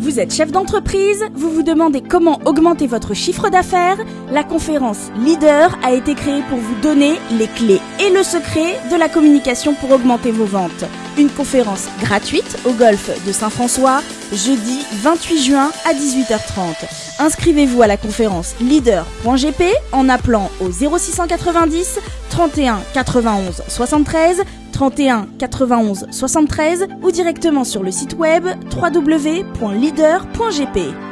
Vous êtes chef d'entreprise, vous vous demandez comment augmenter votre chiffre d'affaires La conférence Leader a été créée pour vous donner les clés et le secret de la communication pour augmenter vos ventes. Une conférence gratuite au golf de Saint-François, jeudi 28 juin à 18h30. Inscrivez-vous à la conférence leader.gp en appelant au 0690 31 91 73 31 91 73 ou directement sur le site web www.leader.gp.